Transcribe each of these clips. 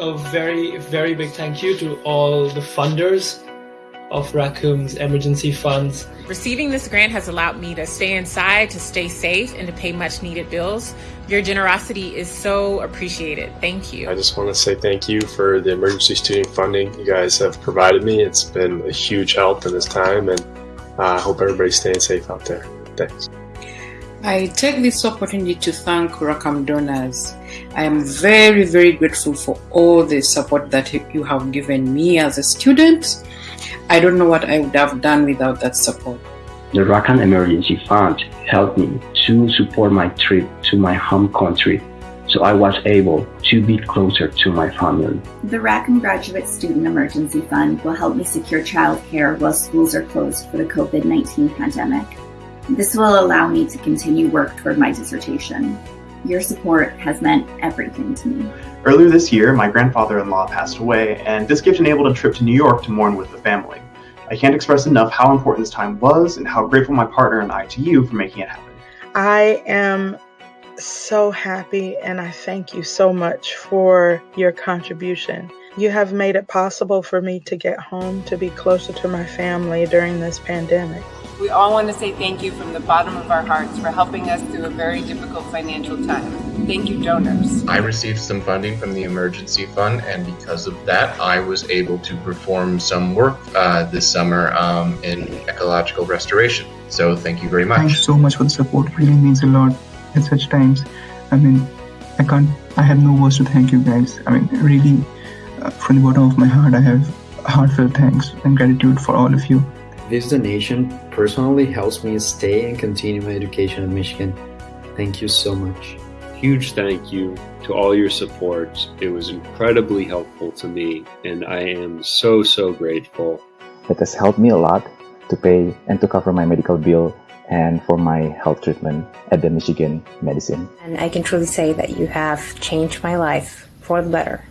a very, very big thank you to all the funders of Rackham's emergency funds. Receiving this grant has allowed me to stay inside, to stay safe, and to pay much needed bills. Your generosity is so appreciated. Thank you. I just want to say thank you for the emergency student funding you guys have provided me. It's been a huge help in this time, and uh, I hope everybody's staying safe out there. Thanks. I take this opportunity to thank Rackham donors. I am very, very grateful for all the support that you have given me as a student. I don't know what I would have done without that support. The Rackham Emergency Fund helped me to support my trip to my home country, so I was able to be closer to my family. The Rackham Graduate Student Emergency Fund will help me secure childcare while schools are closed for the COVID-19 pandemic. This will allow me to continue work toward my dissertation. Your support has meant everything to me. Earlier this year, my grandfather-in-law passed away, and this gift enabled a trip to New York to mourn with the family. I can't express enough how important this time was and how grateful my partner and I to you for making it happen. I am so happy and I thank you so much for your contribution. You have made it possible for me to get home, to be closer to my family during this pandemic. We all want to say thank you from the bottom of our hearts for helping us through a very difficult financial time. Thank you, donors. I received some funding from the emergency fund, and because of that, I was able to perform some work uh, this summer um, in ecological restoration. So, thank you very much. Thanks so much for the support. It really means a lot at such times. I mean, I can't, I have no words to thank you guys. I mean, really, uh, from the bottom of my heart, I have heartfelt thanks and gratitude for all of you. This donation personally helps me stay and continue my education in Michigan. Thank you so much. Huge thank you to all your support. It was incredibly helpful to me, and I am so, so grateful. It has helped me a lot to pay and to cover my medical bill and for my health treatment at the Michigan Medicine. And I can truly say that you have changed my life for the better.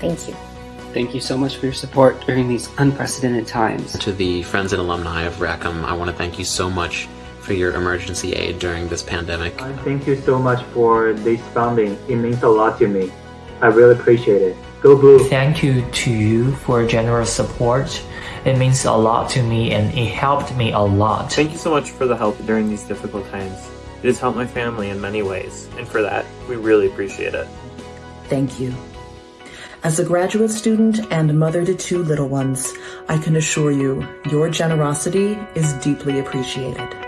Thank you. Thank you so much for your support during these unprecedented times. To the friends and alumni of Rackham, I want to thank you so much for your emergency aid during this pandemic. Thank you so much for this funding. It means a lot to me. I really appreciate it. Go Blue! Thank you to you for generous support. It means a lot to me and it helped me a lot. Thank you so much for the help during these difficult times. It has helped my family in many ways, and for that, we really appreciate it. Thank you. As a graduate student and mother to two little ones, I can assure you your generosity is deeply appreciated.